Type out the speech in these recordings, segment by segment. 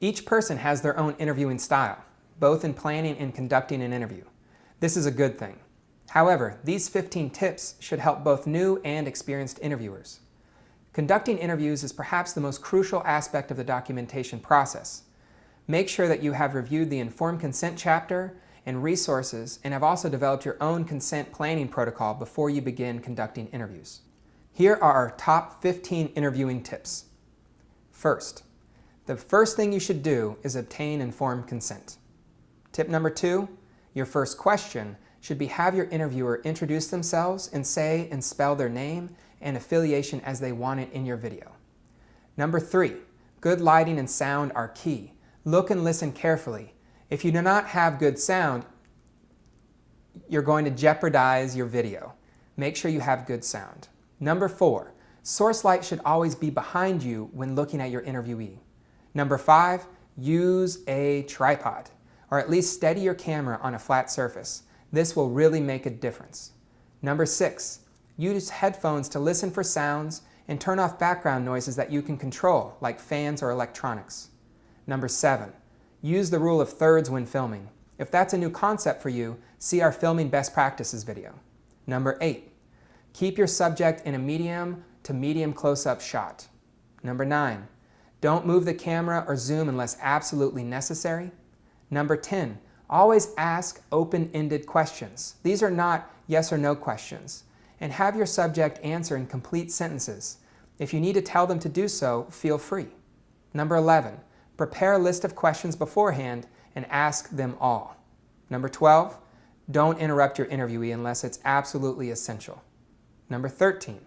Each person has their own interviewing style, both in planning and conducting an interview. This is a good thing. However, these 15 tips should help both new and experienced interviewers. Conducting interviews is perhaps the most crucial aspect of the documentation process. Make sure that you have reviewed the informed consent chapter and resources and have also developed your own consent planning protocol before you begin conducting interviews. Here are our top 15 interviewing tips. First, the first thing you should do is obtain informed consent. Tip number two, your first question should be have your interviewer introduce themselves and say and spell their name and affiliation as they want it in your video. Number three, good lighting and sound are key. Look and listen carefully if you do not have good sound, you're going to jeopardize your video. Make sure you have good sound. Number four, source light should always be behind you when looking at your interviewee. Number five, use a tripod, or at least steady your camera on a flat surface. This will really make a difference. Number six, use headphones to listen for sounds and turn off background noises that you can control, like fans or electronics. Number seven, Use the rule of thirds when filming. If that's a new concept for you, see our Filming Best Practices video. Number 8. Keep your subject in a medium to medium close-up shot. Number 9. Don't move the camera or zoom unless absolutely necessary. Number 10. Always ask open-ended questions. These are not yes or no questions. And have your subject answer in complete sentences. If you need to tell them to do so, feel free. Number 11. Prepare a list of questions beforehand and ask them all. Number 12, don't interrupt your interviewee unless it's absolutely essential. Number 13,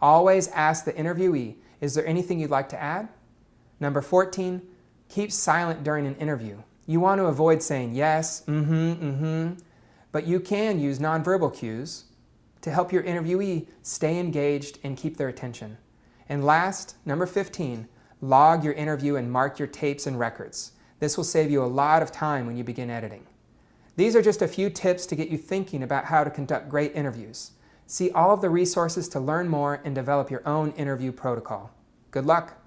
always ask the interviewee, is there anything you'd like to add? Number 14, keep silent during an interview. You want to avoid saying yes, mm-hmm, mm-hmm, but you can use nonverbal cues to help your interviewee stay engaged and keep their attention. And last, number 15, Log your interview and mark your tapes and records. This will save you a lot of time when you begin editing. These are just a few tips to get you thinking about how to conduct great interviews. See all of the resources to learn more and develop your own interview protocol. Good luck!